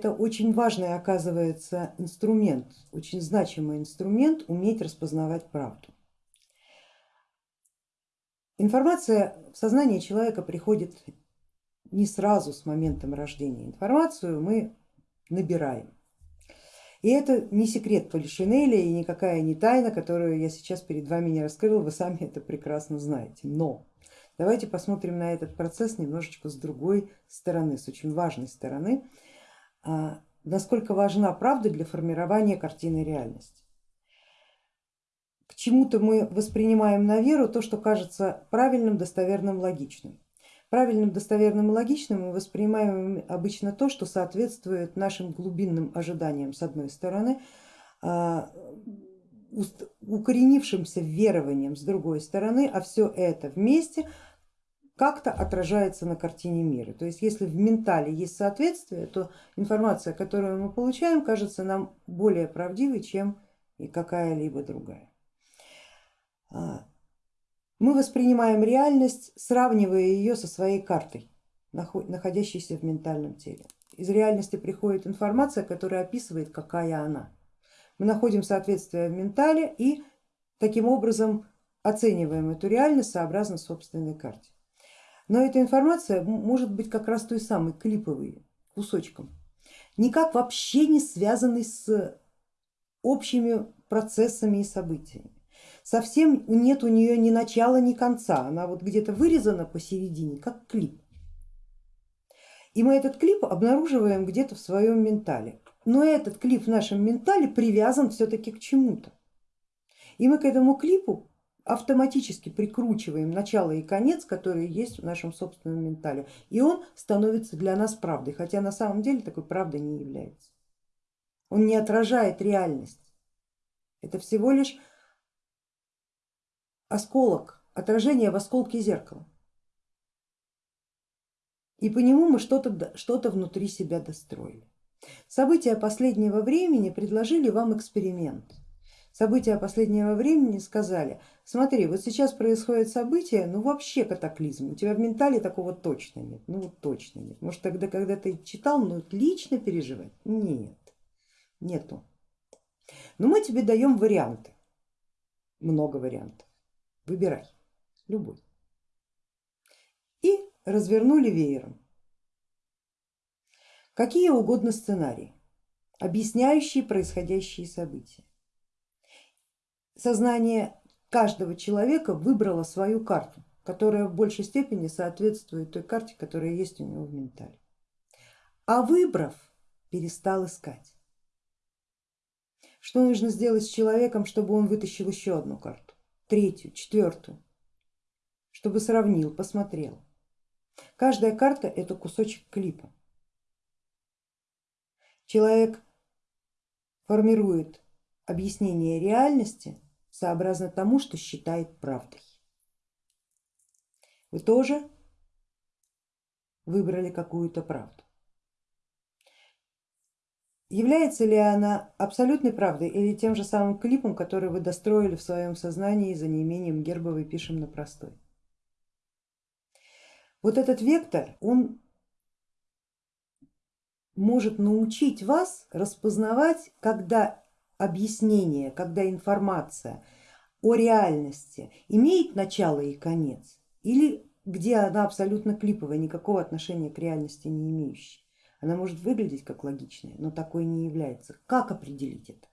это очень важный оказывается инструмент, очень значимый инструмент уметь распознавать правду. Информация в сознание человека приходит не сразу с моментом рождения. Информацию мы набираем. И это не секрет Полишинеля и никакая не тайна, которую я сейчас перед вами не раскрыла, вы сами это прекрасно знаете. Но давайте посмотрим на этот процесс немножечко с другой стороны, с очень важной стороны, насколько важна правда для формирования картины реальности. К чему-то мы воспринимаем на веру то, что кажется правильным, достоверным, логичным. Правильным, достоверным и логичным мы воспринимаем обычно то, что соответствует нашим глубинным ожиданиям с одной стороны, а, укоренившимся верованиям с другой стороны, а все это вместе как-то отражается на картине мира. То есть если в ментале есть соответствие, то информация, которую мы получаем, кажется нам более правдивой, чем и какая-либо другая. А, мы воспринимаем реальность, сравнивая ее со своей картой, находящейся в ментальном теле. Из реальности приходит информация, которая описывает, какая она. Мы находим соответствие в ментале и таким образом оцениваем эту реальность сообразно собственной карте. Но эта информация может быть как раз той самой клиповой, кусочком, никак вообще не связанной с общими процессами и событиями совсем нет у нее ни начала, ни конца, она вот где-то вырезана посередине, как клип. И мы этот клип обнаруживаем где-то в своем ментале. Но этот клип в нашем ментале привязан все-таки к чему-то. И мы к этому клипу автоматически прикручиваем начало и конец, которые есть в нашем собственном ментале. И он становится для нас правдой, хотя на самом деле такой правдой не является. Он не отражает реальность. Это всего лишь осколок, отражение в осколке зеркала. И по нему мы что-то что, -то, внутри себя достроили. События последнего времени предложили вам эксперимент. События последнего времени сказали, смотри, вот сейчас происходит событие, ну вообще катаклизм, у тебя в ментале такого точно нет, ну вот точно нет. Может тогда, когда ты читал, ну лично переживать? Нет, нету. Но мы тебе даем варианты, много вариантов. Выбирай, любой. И развернули веером. Какие угодно сценарии, объясняющие происходящие события. Сознание каждого человека выбрало свою карту, которая в большей степени соответствует той карте, которая есть у него в ментале. А выбрав, перестал искать. Что нужно сделать с человеком, чтобы он вытащил еще одну карту? третью, четвертую, чтобы сравнил, посмотрел. Каждая карта это кусочек клипа. Человек формирует объяснение реальности сообразно тому, что считает правдой. Вы тоже выбрали какую-то правду. Является ли она абсолютной правдой или тем же самым клипом, который вы достроили в своем сознании за неимением гербовой пишем на простой? Вот этот вектор, он может научить вас распознавать, когда объяснение, когда информация о реальности имеет начало и конец, или где она абсолютно клиповая, никакого отношения к реальности не имеющая. Она может выглядеть как логичная, но такой не является. Как определить это?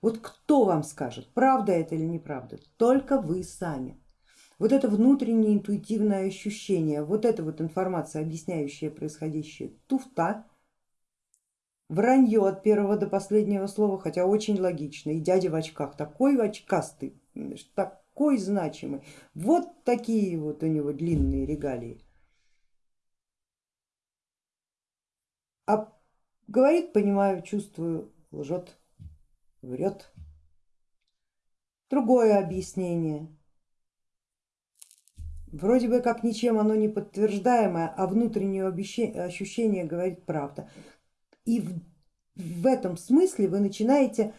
Вот кто вам скажет, правда это или неправда? Только вы сами. Вот это внутреннее интуитивное ощущение, вот эта вот информация, объясняющая происходящее, туфта, вранье от первого до последнего слова, хотя очень логично. И дядя в очках, такой очкастый, такой значимый, вот такие вот у него длинные регалии. А говорит, понимаю, чувствую, лжет, врет. Другое объяснение. Вроде бы как ничем оно не подтверждаемое, а внутреннее ощущение говорит правда. И в, в этом смысле вы начинаете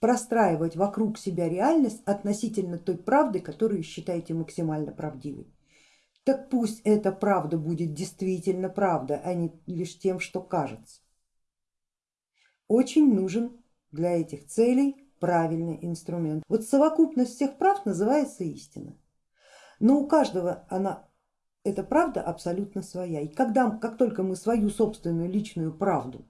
простраивать вокруг себя реальность относительно той правды, которую считаете максимально правдивой так пусть эта правда будет действительно правда, а не лишь тем, что кажется. очень нужен для этих целей правильный инструмент. Вот совокупность всех прав называется истина, но у каждого она, эта правда абсолютно своя. И когда, как только мы свою собственную личную правду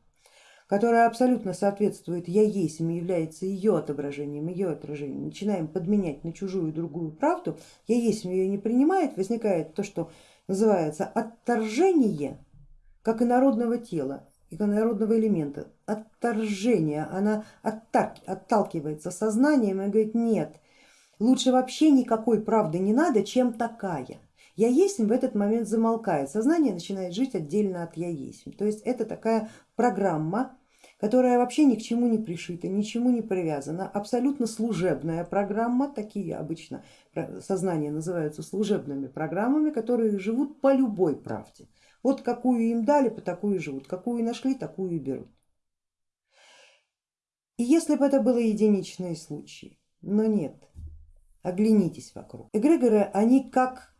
которая абсолютно соответствует я есть является ее отображением, ее отражением, начинаем подменять на чужую другую правду, я есть ее не принимает, возникает то, что называется отторжение, как и народного тела, и народного элемента, отторжение, она отталкивается сознанием и говорит нет, лучше вообще никакой правды не надо, чем такая. Я есть в этот момент замолкает, сознание начинает жить отдельно от я есть. То есть это такая программа, которая вообще ни к чему не пришита, ничему не привязана, абсолютно служебная программа, такие обычно сознания называются служебными программами, которые живут по любой правде. Вот какую им дали, по такую живут, какую нашли, такую и берут. И если бы это было единичные случаи, но нет, оглянитесь вокруг. Эгрегоры, они как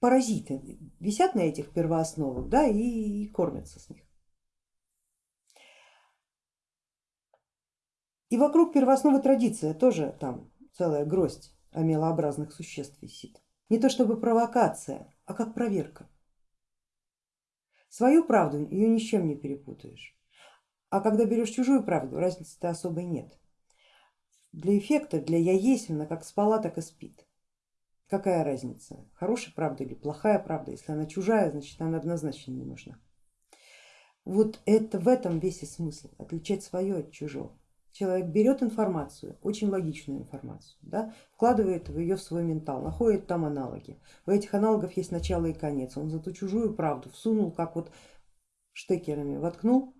паразиты висят на этих первоосновах да, и, кормятся с них. И вокруг первоосновы традиция тоже там целая гроздь амелообразных существ висит. Не то чтобы провокация, а как проверка. Свою правду ее ни с чем не перепутаешь. А когда берешь чужую правду, разницы-то особой нет. Для эффекта, для я есть, она как спала, так и спит. Какая разница, хорошая правда или плохая правда, если она чужая, значит она однозначно не нужна. Вот это в этом весь и смысл, отличать свое от чужого. Человек берет информацию, очень логичную информацию, да, вкладывает ее в свой ментал, находит там аналоги. У этих аналогов есть начало и конец. Он за ту чужую правду всунул, как вот штекерами воткнул,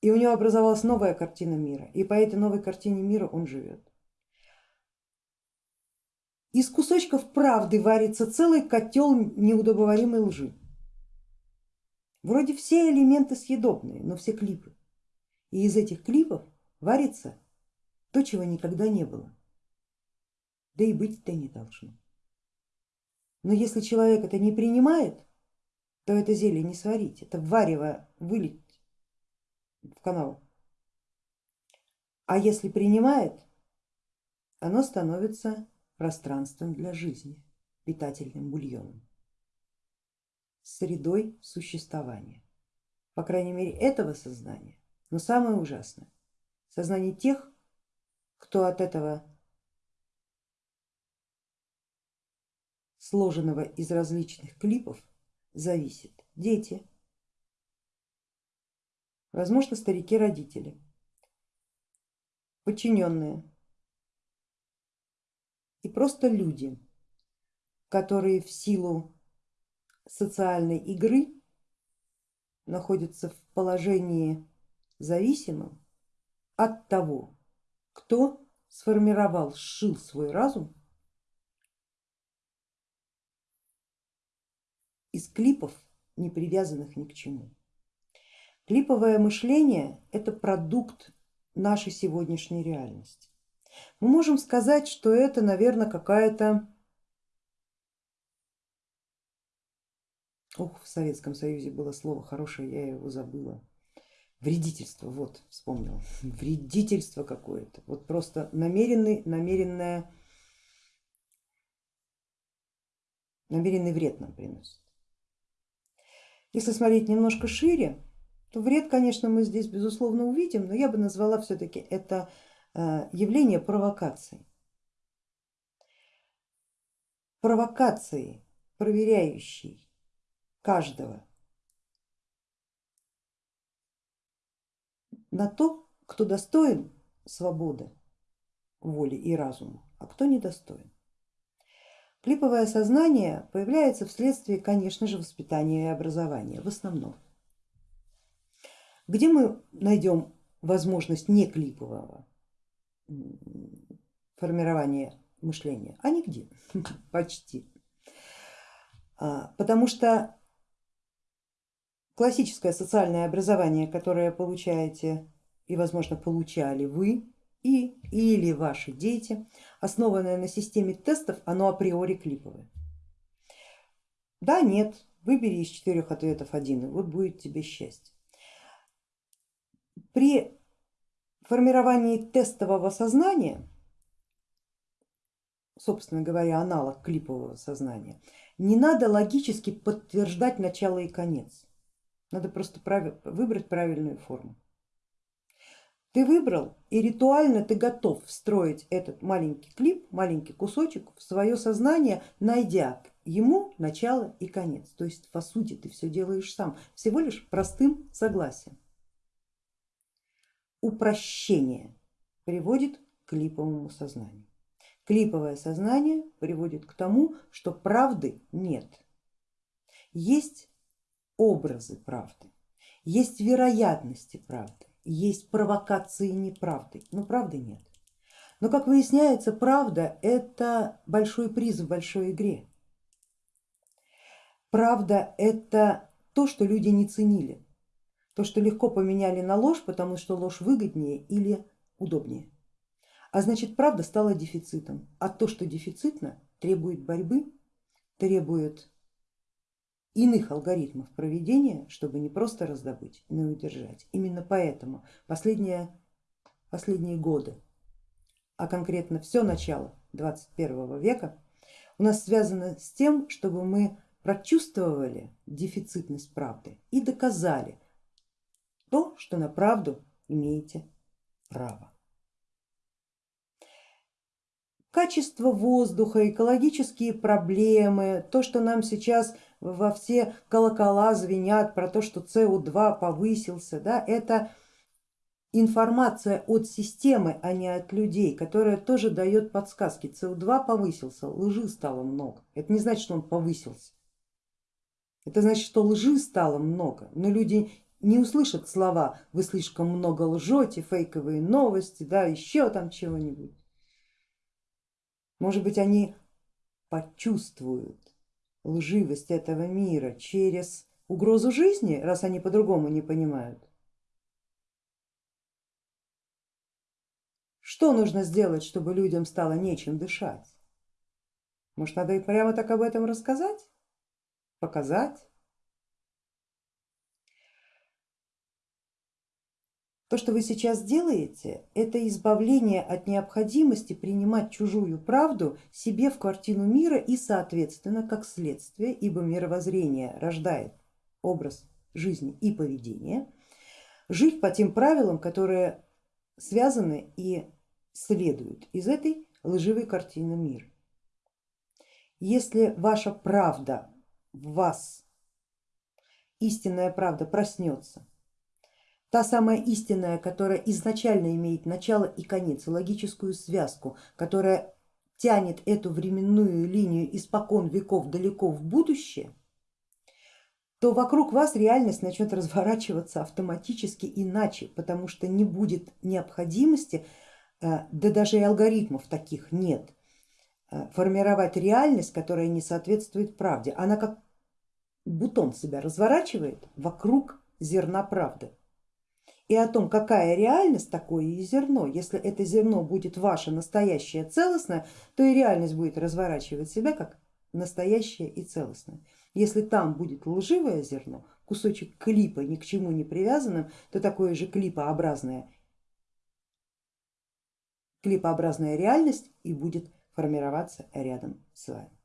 и у него образовалась новая картина мира. И по этой новой картине мира он живет. Из кусочков правды варится целый котел неудобоваримой лжи. Вроде все элементы съедобные, но все клипы. И из этих клипов варится то, чего никогда не было, да и быть-то не должно. Но если человек это не принимает, то это зелье не сварить, это варево вылить в канал. А если принимает, оно становится пространством для жизни, питательным бульоном, средой существования. По крайней мере этого сознания. Но самое ужасное, сознание тех, кто от этого сложенного из различных клипов зависит. Дети, возможно старики-родители, подчиненные, и просто люди, которые в силу социальной игры находятся в положении зависимым от того, кто сформировал, сшил свой разум из клипов, не привязанных ни к чему. Клиповое мышление это продукт нашей сегодняшней реальности мы можем сказать, что это, наверное, какая-то... Ух, в Советском Союзе было слово хорошее, я его забыла. Вредительство, вот, вспомнила. Вредительство какое-то, вот просто намеренный, намеренное, намеренный вред нам приносит. Если смотреть немножко шире, то вред, конечно, мы здесь безусловно увидим, но я бы назвала все-таки это явление провокации. Провокации, проверяющей каждого на то, кто достоин свободы, воли и разума, а кто недостоин. Клиповое сознание появляется вследствие, конечно же, воспитания и образования в основном. Где мы найдем возможность не клипового формирования мышления, а нигде, почти. А, потому что классическое социальное образование, которое получаете и возможно получали вы и или ваши дети, основанное на системе тестов, оно априори клиповое. Да, нет, выбери из четырех ответов один, и вот будет тебе счастье. При формировании тестового сознания, собственно говоря, аналог клипового сознания, не надо логически подтверждать начало и конец. Надо просто выбрать правильную форму. Ты выбрал и ритуально ты готов встроить этот маленький клип, маленький кусочек в свое сознание, найдя ему начало и конец. То есть по сути ты все делаешь сам, всего лишь простым согласием. Упрощение приводит к клиповому сознанию. Клиповое сознание приводит к тому, что правды нет. Есть образы правды, есть вероятности правды, есть провокации неправды, но правды нет. Но как выясняется, правда это большой приз в большой игре. Правда это то, что люди не ценили, то, что легко поменяли на ложь, потому что ложь выгоднее или удобнее. А значит правда стала дефицитом, а то, что дефицитно, требует борьбы, требует иных алгоритмов проведения, чтобы не просто раздобыть, но и удержать. Именно поэтому последние, последние годы, а конкретно все начало 21 века у нас связано с тем, чтобы мы прочувствовали дефицитность правды и доказали то, что на правду имеете право. Качество воздуха, экологические проблемы, то, что нам сейчас во все колокола звенят про то, что СО2 повысился, да, это информация от системы, а не от людей, которая тоже дает подсказки. СО2 повысился, лжи стало много. Это не значит, что он повысился. Это значит, что лжи стало много, но люди не услышат слова вы слишком много лжете, фейковые новости, да, еще там чего-нибудь. Может быть они почувствуют лживость этого мира через угрозу жизни, раз они по-другому не понимают. Что нужно сделать, чтобы людям стало нечем дышать? Может надо и прямо так об этом рассказать, показать? То, что вы сейчас делаете, это избавление от необходимости принимать чужую правду себе в картину мира и соответственно как следствие, ибо мировоззрение рождает образ жизни и поведения, жить по тем правилам, которые связаны и следуют из этой лживой картины мира. Если ваша правда в вас, истинная правда проснется, та самая истинная, которая изначально имеет начало и конец, логическую связку, которая тянет эту временную линию испокон веков далеко в будущее, то вокруг вас реальность начнет разворачиваться автоматически иначе, потому что не будет необходимости, э, да даже и алгоритмов таких нет, э, формировать реальность, которая не соответствует правде. Она как бутон себя разворачивает вокруг зерна правды и о том, какая реальность, такое и зерно. Если это зерно будет ваше настоящее целостное, то и реальность будет разворачивать себя как настоящее и целостное. Если там будет лживое зерно, кусочек клипа ни к чему не привязанным, то такое же клипообразное, клипообразная реальность и будет формироваться рядом с вами.